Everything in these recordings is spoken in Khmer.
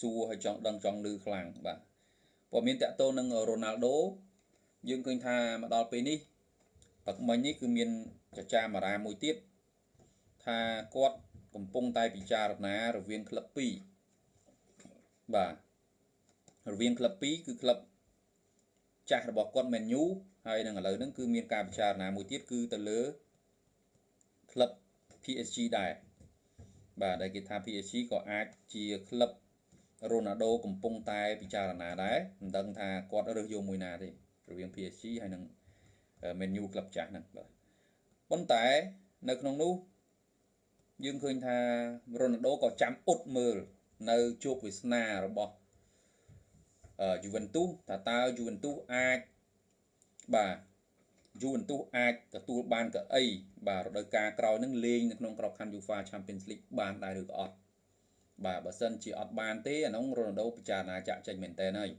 សួរហើយចង់ដឹងចង់ឮខ្លាំងបាទព័ត៌មានតកតទៅនឹងរ៉ូណាល់ដូយើងឃើញថាមកដល់ពេលនេះទឹកមិញនេះគឺមានចចាមរាមួយទៀតថាគាត់កំពុងតែពិចារណារវាងក្លឹប2បាទរវាងក្លឹប2គឺក្លឹបចាស់របស់គាត់ Man U ហើយនឹងឥឡូវហ្នឹងគឺមានការពិចារណាមួយទៀតគឺទៅលើក្លឹប PSG ដែរបាទដែលគេថា PSG ក៏អាចជាក្លឹប រ៉ូណាល់ដូកំពុងតែពិចារណាដែរមិនដឹងថាគាត់រើសយកមួយណាទេរវាង PSG ហើយនឹង Man U ក្លឹបចាស់ហ្នឹងបាទប៉ុន្តែនៅក្នុងនោះយើងឃើញថារ៉ូណាល់ដូក៏ចាំអ៊ុតមើលនៅជោគវាសនារបស់យូវិនទូសថាតើយូវិនទូសអាចបាទយូវិនទូសអាចទទួលបានកៅអីបាទរដូវកាលក្រោយនឹងលេងនៅក្នុងក្របខ័ណ្ឌ UEFA Champions League បានដែរឬក៏អត់ បាទបើសិនជាអត់បានទេអានោះរ៉ូណាល់ដូពិចារណាចាក់ចេញមែនតើហើយ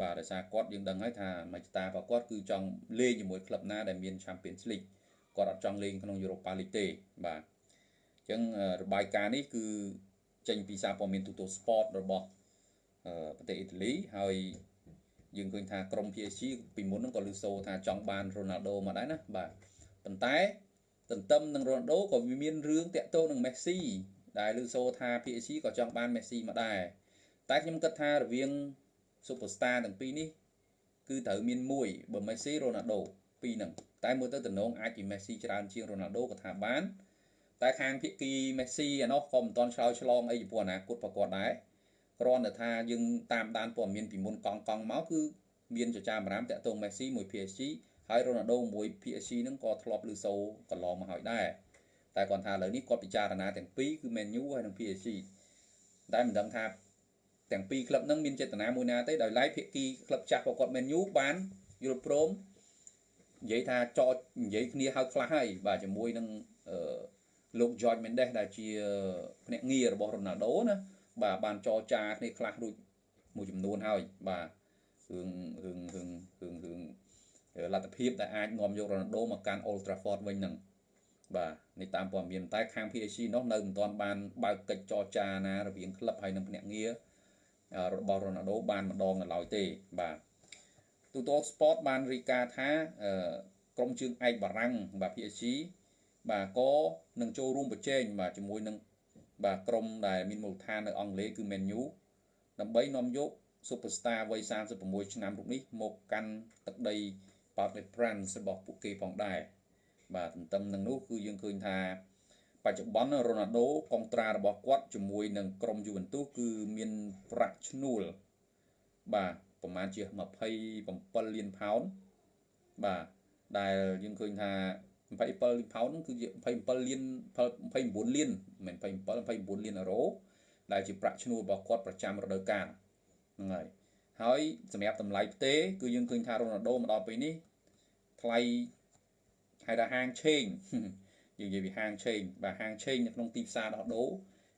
បាទដោយសារគាត់យើងដឹងហើយថាមជ្ឈតារបស់គាត់គឺចង់លេងជាមួយក្លឹបណាដែលមាន Champions League គាត់អត់ចង់លេងក្នុង Europa League ទេបាទអញ្ចឹងរបាយការណ៍នេះគឺចេញពីសារព័ត៌មានទូទៅ Sport របស់ប្រទេសអ៊ីតាលីហើយយើងឃើញថាក្រុម PSG ពីមុនហ្នឹងក៏លឺសូថាចង់បានរ៉ូណាល់ដូមកដែរណាបាទប៉ុន្តែទន្ទឹមនឹងរ៉ូណាល់ដូក៏វាមានរឿងតាក់ទងនឹងមេស៊ី ដែលលឺសូថា PSG ក៏ចង់បានមេស៊ីមកដែរតែខ្ញុំគិតថារវាង Superstar ទាំងពីរនេះ គឺត្រូវមានមួយបើមេស៊ីរ៉ូណាល់ដូពីរហ្នឹងតែមើលទៅតំណងអាចជាមេស៊ីច្រើនជាងរ៉ូណាល់ដូក៏ថាបាន តែខាងភាគីមេស៊ីអានោះក៏មិនតន់ឆ្លើយឆ្លងអីចំពោះអនាគតប្រកបដែរគ្រាន់តែថាយើងតាមដានព័ត៌មានពីមុនកង់កង់មកគឺមានចចាមរាមតាក់ទងមេស៊ីមួយ PSG ហើយរ៉ូណាល់ដូមួយ PSG ហ្នឹងក៏ធ្លាប់លឺសូកន្លងមកហើយដែរ តែគាត់ថាឥឡូវនេះគាត់ពិចារណាទាំងពីរគឺ Man U ហើយនិង PSG តែមិនដឹងថាទាំងពីរក្លឹបហ្នឹងមានចេតនាមួយណាទេដោយឡែកភាគីក្លឹបចាស់របស់គាត់ Man U បានយល់ព្រមនិយាយថាចតនិយាយគ្នាហៅខ្លះហើយបាទជាមួយនឹងលោក George Mendes ដែលជាភ្នាក់ងាររបស់ Ronaldo ណាបាទបានចរចាគ្នាខ្លះរួចមួយចំនួនហើយបាទរឿងរឿងរឿងរឿងរឿងលទ្ធភាពដែលអាចនាំយករ៉ូណាល់ដូមកកាន់ Old Trafford វិញហ្នឹង បាទនេះតាមព័ត៌មានតែខាង PSG នោះនៅមិនទាន់បានបើកកិច្ចចរចាណារវាងក្លឹបហើយនិងភ្នាក់ងាររបស់រ៉ូណាល់ដូបានម្ដងនៅឡើយទេបាទទូត Sport បានរីកាថាក្រុមជើងឯកបារាំងបាទ PSG បាទក៏នឹងចូលរួមប្រជែងបាទជាមួយនឹងបាទក្រុមដែលមានមូលដ្ឋាននៅអង់គ្លេសគឺ Man U ដើម្បីនាំយក Superstar វ័យ36ឆ្នាំរូបនេះមកកាន់ទឹកដី Parc des Princes របស់ពួកគេផងដែរ បាទទន្ទឹមនឹងនោះគឺយើងឃើញថាបច្ចុប្បន្នរ៉ូណាល់ដូកុងត្រារបស់គាត់ជាមួយនឹងក្រុមយូវិនទូសគឺមានប្រាក់ឈ្នួលបាទប្រហែលជា27លានផោនបាទដែលយើងឃើញថា27លានផោនហ្នឹងគឺជា27លាន29លានមិនមែន27 29លានអឺរ៉ូដែលជាប្រាក់ឈ្នួលរបស់គាត់ប្រចាំរដូវកាលហ្នឹងហើយហើយសម្រាប់តម្លៃផ្ទេ គឺយើងឃើញថារ៉ូណាល់ដូមកដល់ពេលនេះថ្លៃ ហៅថាហាងឆេងយើងនិយាយពីហាងឆេងបាទហាងឆេងនៅក្នុងទីផ្សារដោះដូរ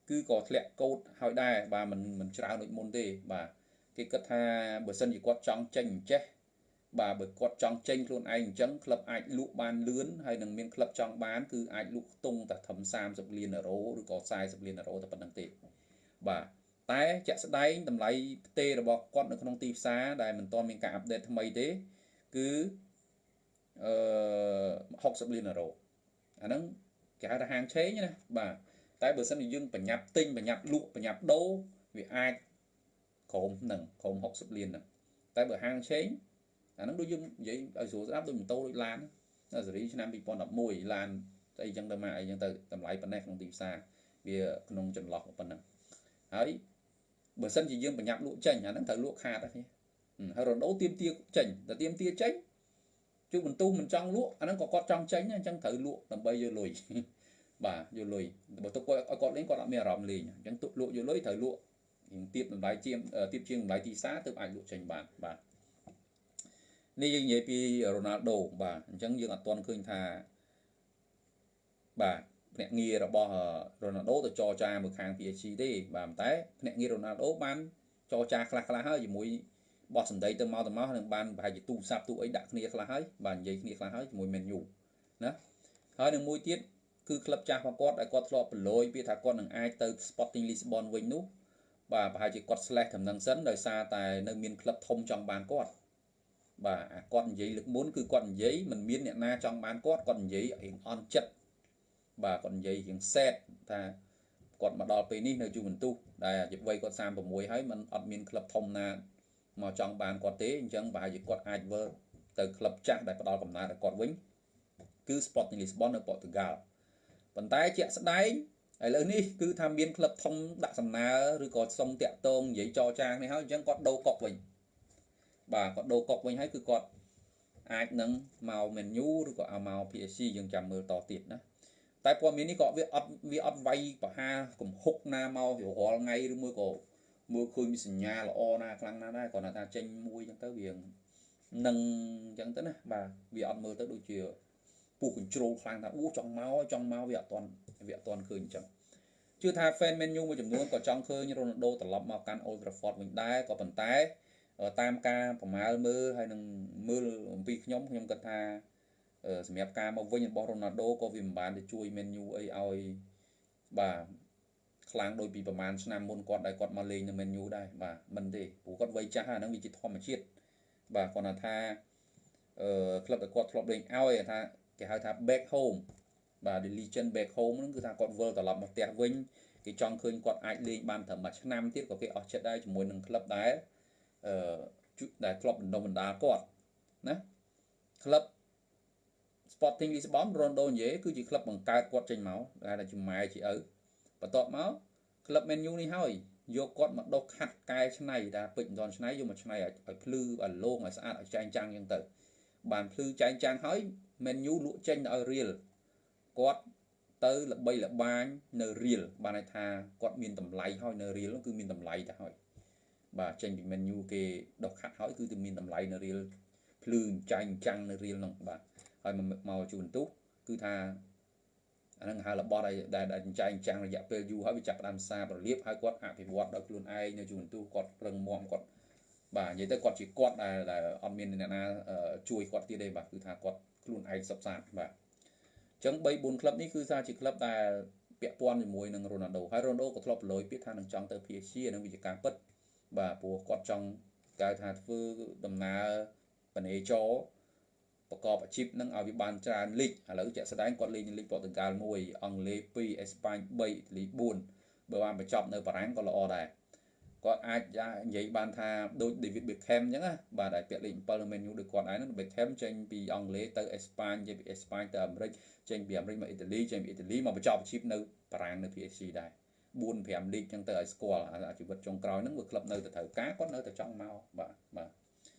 គឺក៏ធ្លាក់កោតហើយដែរបាទមិនមិនច្រើនដូចមុនទេបាទគេគិតថាបើសិនជាគាត់ចង់ចេញអញ្ចេះបាទបើគាត់ចង់ចេញខ្លួនឯងអញ្ចឹងក្លឹបអាចលក់បានលឿនហើយនឹងមានក្លឹបចង់បានគឺអាចលក់ខ្ទង់តែត្រឹម30លានអឺរ៉ូឬក៏40លានអឺរ៉ូតែប៉ុណ្្នឹងទេបាទតែជាក់ស្ដែងតម្លៃផ្ទេរបស់គាត់នៅក្នុងទីផ្សារដែលមិនទាន់មានការអាប់ដេតថ្មីទេ គឺ អឺ60លានអឺរ៉ូអាហ្នឹងគេហៅថាហាងឆេងណាបាទតែបើសិនជាយើងប្រញាប់ទិញប្រញាប់លក់ប្រញាប់ដូរវាអាចក្រោមហ្នឹងក្រោម60លានហ្នឹងតែបើហាងឆេងអាហ្នឹងដូចយើងនិយាយឲ្យស្រួលស្ដាប់ដូចម៉ូតូដូចឡានណាសេរីឆ្នាំ2011ឡានអីចឹងទៅមកអីចឹងទៅតម្លៃប៉ុណ្ណេះក្នុងទីផ្សារវាក្នុងចន្លោះប៉ុណ្ណឹងហើយបើសិនជាយើងប្រញាប់លក់ចេញអាហ្នឹងត្រូវលក់ខាតហ្នឹងហើយរដូវទៀមទាចេញតែទៀមទាចេញ ជួបបន្ទុះមិនចង់លក់អាហ្នឹងក៏គាត់ចង់ចេញអញ្ចឹងត្រូវលក់ដើម្បីយកលុយបាទយកលុយបើទុកគាត់ឲ្យគាត់លេងគាត់អត់មានអារម្មណ៍លេងអញ្ចឹងទុកលក់យកលុយត្រូវលក់ទៀបតម្លៃជាងទៀបជាងតម្លៃទីផ្សារទើបអាចលក់ចេញបានបាទនេះយើងនិយាយពីរ៉ូណាល់ដូបាទអញ្ចឹងយើងអត់ទាន់ឃើញថាបាទភ្នាក់ងាររបស់រ៉ូណាល់ដូទៅចរចាមួយខាង PSG ទេបាទតែភ្នាក់ងាររ៉ូណាល់ដូបានចរចាខ្លះខ្លះហើយជាមួយ បោះសម្ដីទៅមកទៅមកនឹងបានប្រហែលជាទូរស័ព្ទទូអីដាក់គ្នាខ្លះហើយបាទនិយាយគ្នាខ្លះហើយជាមួយ Man U ណាហើយនឹងមួយទៀតគឺក្លឹបចាស់របស់គាត់ដែលគាត់ធ្លាប់ប្រឡយពីថាគាត់នឹងអាចទៅ Sporting Lisbon វិញនោះបាទប្រហែលជាគាត់ slash ដំណឹងសិនដោយសារតែនៅមានក្លឹបធំចង់បានគាត់បាទអាគាត់និយាយលើកមុនគឺគាត់និយាយមិនមានអ្នកណាចង់បានគាត់គាត់និយាយរៀងអន់ចិត្តបាទគាត់និយាយរៀងសែតថាគាត់មកដល់ពេលនេះនៅយូវិនទូសដែលអាយុវ័យគាត់36ហើយมันអត់មានក្លឹបធំណា មកចង់បានគាត់ទេអញ្ចឹងប្រហែលជាគាត់អាចវិលទៅក្លឹបចាស់ដែលផ្ដល់កំណើតឲ្យគាត់វិញគឺ Sporting Lisbon នៅប៉ូទុយហ្គាល់ប៉ុន្តែជាក់ស្ដែងឥឡូវនេះគឺថាមានក្លឹបធំដាក់សំណើឬក៏សុំតាក់ទងនិយាយចរចានេះហើយអញ្ចឹងគាត់ដូរកុកវិញបាទគាត់ដូរកុកវិញហើយគឺគាត់អាចនឹងមក menu ឬក៏ឲ្យមក PSG យើងចាំមើលតទៀតណាតែព័ត៌មាននេះក៏វាអត់វាអត់វាយប្រហាកំហុកណាមករាល់ថ្ងៃឬមួយក៏ មើលឃើញមានសញ្ញាល្អណាខ្លាំងណាស់ដែរគាត់ថាចេញមួយអញ្ចឹងទៅវានឹងអញ្ចឹងទៅណាបាទវាអត់មើលទៅដូចជាពុះ control ខ្លាំងថាអូចង់មកចង់មកវាអត់ទាន់វាអត់ទាន់ឃើញអញ្ចឹងជឿថា fan menu មួយចំនួនក៏ចង់ឃើញ Ronaldo ត្រឡប់មកកាន់ Old Trafford វិញដែរក៏ប៉ុន្តែតាមការប្រមាលមើលហើយនឹងមើលអំពីខ្ញុំខ្ញុំគិតថាសម្រាប់ការមកវិញរបស់ Ronaldo ក៏វាមិនបានទៅជួយ Man U អីឲ្យបាទ ខ្លាំងដូចពីប្រហែលឆ្នាំមុនគាត់ដែលគាត់មកលេងនៅ Man U ដែរបាទមិនទេព្រោះគាត់វ័យចាស់ហើយហ្នឹងវាជាធម្មជាតិបាទគាត់ថាអឺក្លឹបដែលគាត់ធ្លាប់លេងឲ្យថាគេហៅថា back home បាទ The Legend back home ហ្នឹងគឺថាគាត់វិលត្រឡប់មកផ្ទះវិញគេចង់ឃើញគាត់អាចលេងបានត្រឹមមួយឆ្នាំទៀតក៏គេអស់ចិត្តដែរជាមួយនឹងក្លឹបដែលអឺដែលធ្លាប់បណ្ដុំបណ្ដាលគាត់ណាក្លឹប Sporting Lisbon Ronaldo និយាយគឺជាក្លឹបបង្កើតគាត់ចេញមកដែលជាម៉ែជាឪ បន្ទាប់មកក្លឹប Man U នេះហើយយកគាត់មកដុសខាត់កែច្នៃតែពេជ្រមិនទាន់ច្នៃយកមកច្នៃឲ្យភ្លឺឲ្យលោងឲ្យស្អាតឲ្យចែងចាំងអញ្ចឹងទៅបានភ្លឺចែងចាំងហើយ Man U លក់ចេញទៅឲ្យរៀលគាត់ទៅល្បីល្បាញនៅរៀលបានន័យថាគាត់មានតម្លៃហើយនៅរៀលគឺមានតម្លៃទៅហើយបាទចេញពី Man U គេដុសខាត់ហើយគឺទៅមានតម្លៃនៅរៀលភ្លឺចាញ់ចាំងនៅរៀលនោះបាទហើយមកជួនទុះគឺថា អាហ្នឹងហៅរបស់ដែលដែលចែងចាំងរយៈពេលយូរហើយវាចាប់ផ្ដើមសារប្រលៀបហើយគាត់អភិវឌ្ឍដោយខ្លួនឯងនៅជួនទុះគាត់ប្រឹងមាំគាត់បាទនិយាយទៅគាត់ជាគាត់ដែលដែលអត់មានអ្នកណាជួយគាត់ទៀតទេបាទគឺថាគាត់ខ្លួនឯងសុបសាបាទអញ្ចឹង3 4ក្លឹបនេះគឺថាជាក្លឹបដែលពាក់ព័ន្ធជាមួយនឹង Ronaldo ហើយ Ronaldo ក៏ធ្លាប់ប្រឡយពាក្យថានឹងចង់ទៅ PSG នឹងវិជាការពិតបាទព្រោះគាត់ចង់កៅថាធ្វើដំណើរបណេចរ ប្រកបអាជីពនឹងឲ្យវាបានច្រើនលីកឥឡូវជាក់ស្ដែងគាត់លេងនៅលីកប៉ូទុយហ្គាល់1អង់គ្លេស2អេស្ប៉ាញ3អ៊ីតាលី4បើបានបញ្ចប់នៅបារាំងក៏ល្អដែរគាត់អាចនិយាយបានថាដូច David Beckham អញ្ចឹងណាបាទដែលពាក់លេខ7នៅ Man U ដូចគាត់ឯងហ្នឹង Beckham ចេញពីអង់គ្លេសទៅអេស្ប៉ាញចេញពីអេស្ប៉ាញទៅអាមេរិកចេញពីអាមេរិកមកអ៊ីតាលីចេញពីអ៊ីតាលីមកបញ្ចប់អាជីពនៅបារាំងនៅ PSG ដែរ4 5លីកអញ្ចឹងទៅឲ្យស្គាល់អាជីវិតចុងក្រោយហ្នឹងវាក្លឹបនៅតែត្រូវការគាត់នៅតែចង់មកបាទបាទ